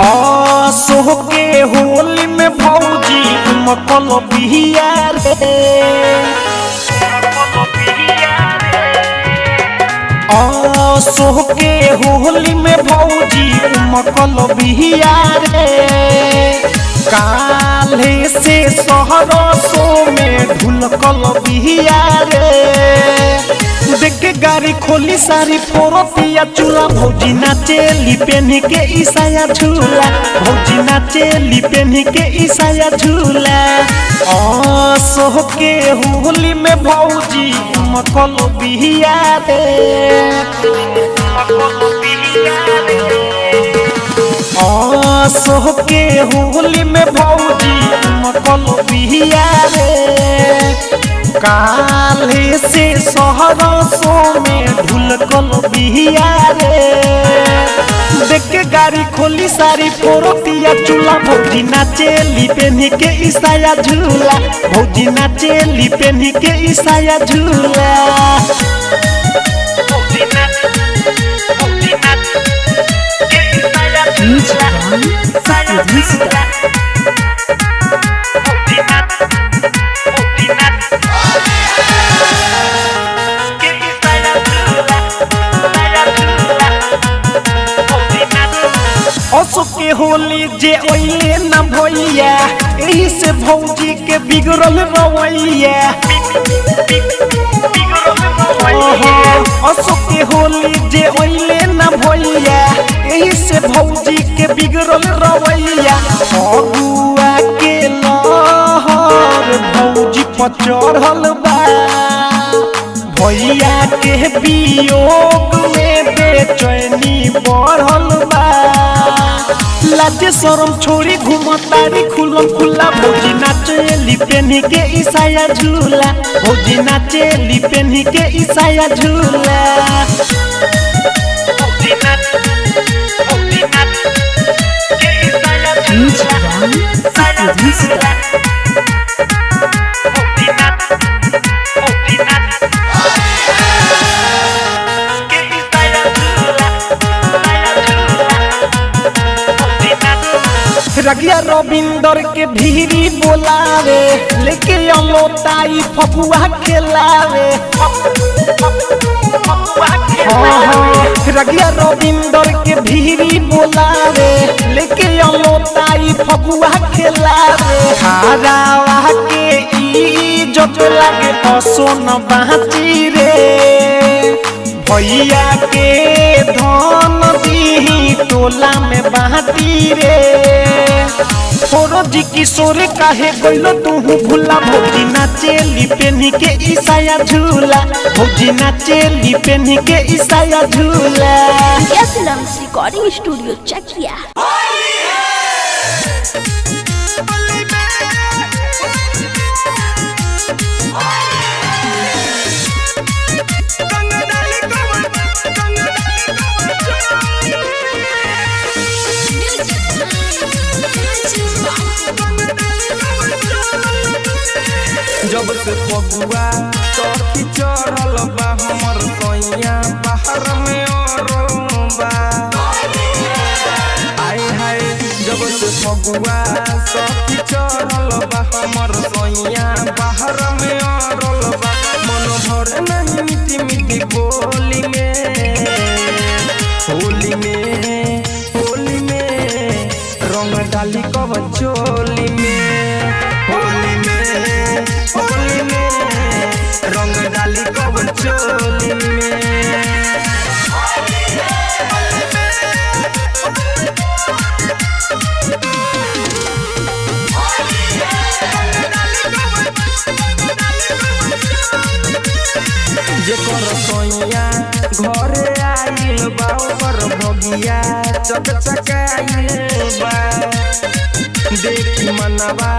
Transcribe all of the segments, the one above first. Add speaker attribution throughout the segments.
Speaker 1: असो के होली में भौजी मकल बिहिया रे। असो के होली में भौजी मकल बिहिया रे। काले से सहरसो में ढुलकल बिहिया रे। गाड़ी खोली, सारी पोरतिया चूल्हा भौजी नाचे, लिपेनी के ईसाया झूला। भौजी नाचे, लिपेनी के ईसाया झूला। सोह के होली में भौजी मकल बिहिया रे असो के होली में भौजी मकल बिहिया रे। काले से सहरसो में ढुलकल बिहिया रे। देख गाड़ी खोली सारी पोरतिया चूल्हा, भौजी नाचे लिपेनी के ईसाया झूला। भौजी नाचे लिपेनी के ईसाया झूला। के होली जे ओइले न भैया एही से भौजी के बिगड़ल रवैया। असो के होली जे ओइले न भैया एही से भौजी के बिगड़ल रवैया। अगुआ के लहर भौजी पर चढ़ल बा। भैया के वियोग में बेचैनी बढ़ल बा। लाजे शरम छोड़ी घूमतारी खुलम खुला। भौजी नाचे लिपेनी के ईसाया झूला। भौजी नाचे लिपेनी के ईसाया झूला। रगिया रविंदर के भीरी बोलावे लेके अलोताई फपुआ खेलावे। हाँ, हाँ, रगिया रविंदर के भीरी बोलावे लेके अमोताई फगुआ खेलावे। हरावा के ई जो लगे लागे न बाची रे। भैया के धन दी टोला में बाटी रे। छोरो जी किशोर काहे गइलो तू भूला भौजी नाचे लिपेनी के ईसाया झूला। भौजी नाचे लिपेनी के ईसाया झूला।
Speaker 2: यस रिकॉर्डिंग स्टूडियो चकिया
Speaker 3: जब बा सैया बाहर में औरबा मन भर नहीं मिट्टी मिट्टी बोली में होली में रंग डाली कब चोली रंग डाली कब चोली जेकर सैया घरे आइल बा ओकर बगिया चकचकाइल बा देखी मनवा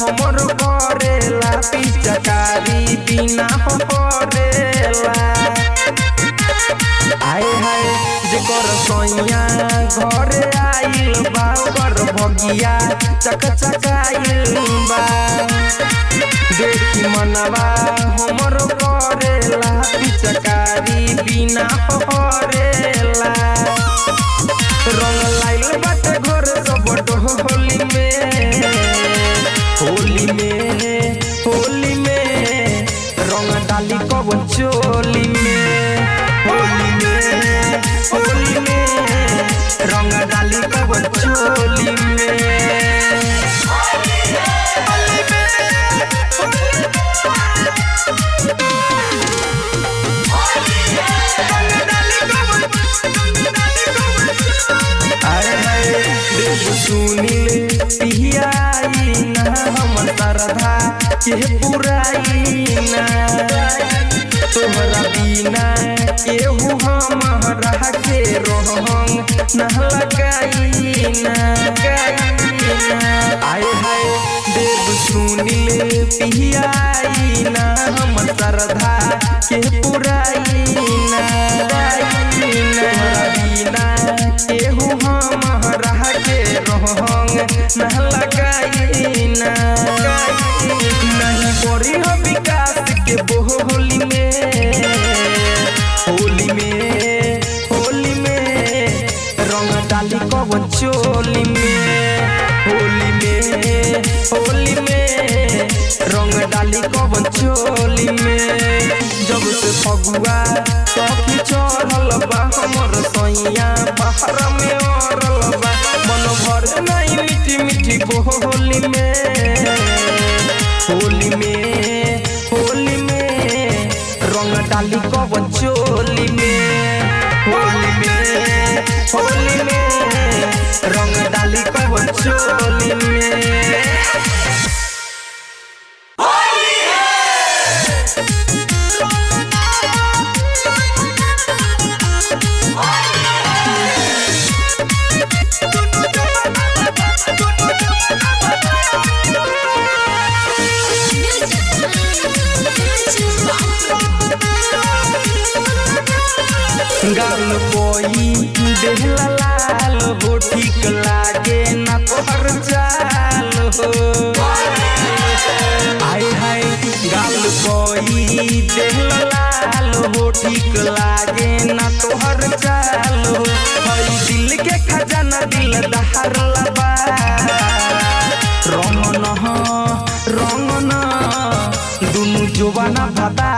Speaker 3: हमर करेला पिचकारी बिना हरेला आए हाय जेकर सैया घरे आइल बा ओकर भगिया चक चकाइल बा मनवा हमर करेला पिचकारी बिना हरेला रंग के पुराई ना तोहरा बिना केहू हमारा के रोहंग न लगाई ना आए हाय देव सुनिल पियाई ना हमर श्रद्धा के पुराई ना तोहरा बिना केहू हमारा के रोहंग न लगाई ना डाली कवन चोली में। जब से फगुआ सखी चढ़ल बा, हमर सैया बाहर में अरल बा। मन भर नहीं मीठी मीठी बोली में। होली में होली में, रंग डाली कवन चोली में। होली में होली में, रंग डाली कवन चोली में। गाल कोई देहला लाल हो ठीक लागे ना चाल हो। आय हाय, गाल कोई देहला लाल हो ठीक लागे ना तोहर चाल हो। दिल के खजाना दिल दहर लबा। रंग न रंग न, दुनु जोबाना भातार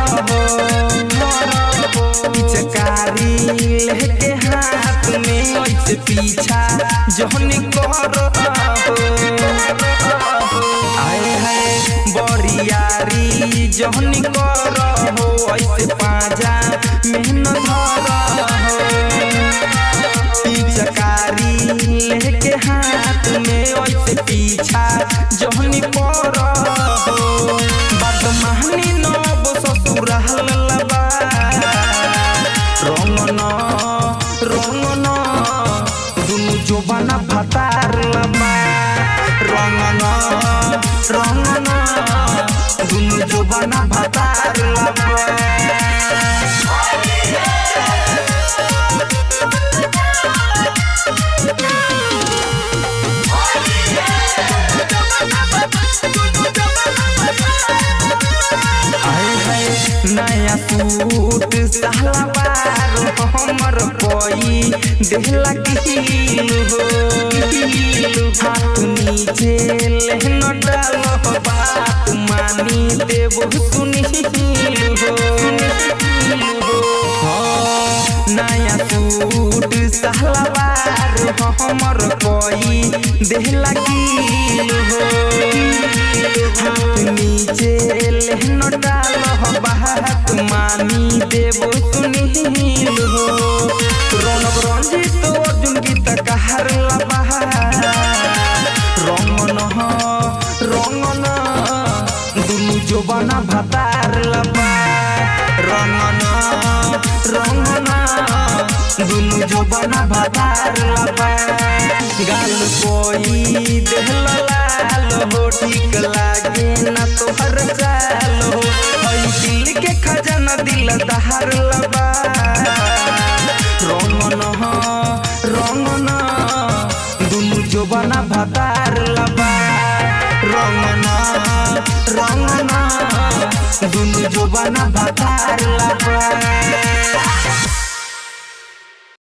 Speaker 3: ऐसे पीछा जहन कर आए है बरियारी जहन कर जोबाना भातार लबा रंग न रंग न दुनु जोबाना नया सूट सलवार हमर कोई देहला गिल हो। हाथ नीचे लेहन डालो बात मानी देव सुनील हो। नया सूट सहलवार हमर कोई देहला किल हो। हाथ नीचे लहनो डाल बात मानी देवो सुनील हो। रौनक रंजित तो अर्जुन की तक हर लबा रंगन रंगन, दुनू जो बना भतार लबा दुनु जोबाना भातार लबा गाल कोई देहल लाल हो, ठीक लागे ना तोहर चाल हो। हई दिल के खजाना दिल दहार लबा। रंगन रंगन दुनु जोबाना भातार लबा। रंगन रंगन दुनु जोबाना भातार लबा।